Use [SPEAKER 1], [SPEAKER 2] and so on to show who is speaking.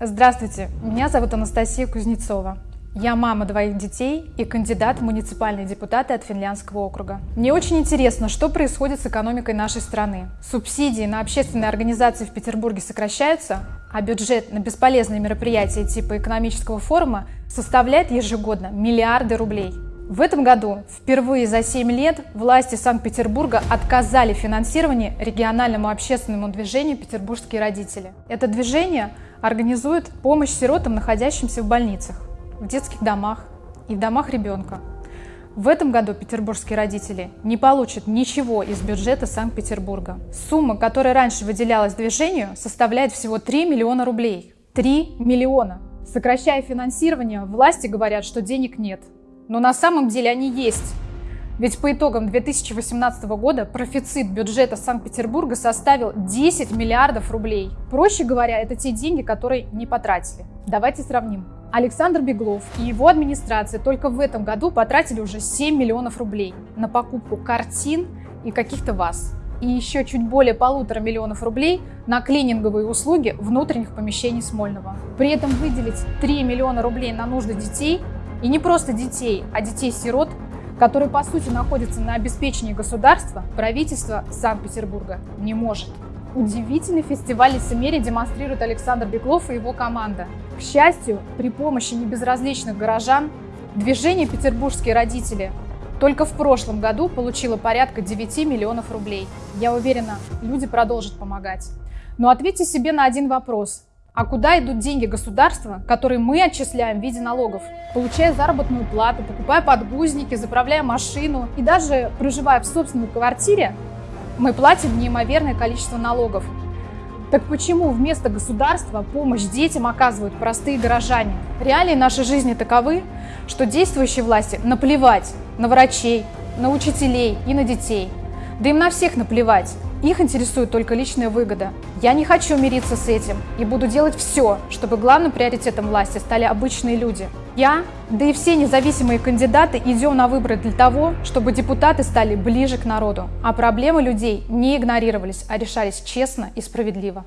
[SPEAKER 1] Здравствуйте, меня зовут Анастасия Кузнецова. Я мама двоих детей и кандидат в муниципальные депутаты от Финляндского округа. Мне очень интересно, что происходит с экономикой нашей страны. Субсидии на общественные организации в Петербурге сокращаются, а бюджет на бесполезные мероприятия типа экономического форума составляет ежегодно миллиарды рублей. В этом году впервые за 7 лет власти Санкт-Петербурга отказали в финансировании региональному общественному движению «Петербургские родители». Это движение организует помощь сиротам, находящимся в больницах в детских домах и в домах ребенка. В этом году петербургские родители не получат ничего из бюджета Санкт-Петербурга. Сумма, которая раньше выделялась движению, составляет всего 3 миллиона рублей. 3 миллиона! Сокращая финансирование, власти говорят, что денег нет. Но на самом деле они есть. Ведь по итогам 2018 года профицит бюджета Санкт-Петербурга составил 10 миллиардов рублей. Проще говоря, это те деньги, которые не потратили. Давайте сравним. Александр Беглов и его администрация только в этом году потратили уже 7 миллионов рублей на покупку картин и каких-то ваз. И еще чуть более полутора миллионов рублей на клининговые услуги внутренних помещений Смольного. При этом выделить 3 миллиона рублей на нужды детей, и не просто детей, а детей-сирот, которые по сути находятся на обеспечении государства, правительство Санкт-Петербурга не может. Удивительный фестиваль лицемерия демонстрирует Александр Беглов и его команда. К счастью, при помощи небезразличных горожан движение «Петербургские родители» только в прошлом году получило порядка 9 миллионов рублей. Я уверена, люди продолжат помогать. Но ответьте себе на один вопрос. А куда идут деньги государства, которые мы отчисляем в виде налогов? Получая заработную плату, покупая подгузники, заправляя машину и даже проживая в собственной квартире, мы платим неимоверное количество налогов. Так почему вместо государства помощь детям оказывают простые горожане? Реалии нашей жизни таковы, что действующие власти наплевать на врачей, на учителей и на детей. Да им на всех наплевать. Их интересует только личная выгода. Я не хочу мириться с этим и буду делать все, чтобы главным приоритетом власти стали обычные люди. Я, да и все независимые кандидаты идем на выборы для того, чтобы депутаты стали ближе к народу, а проблемы людей не игнорировались, а решались честно и справедливо.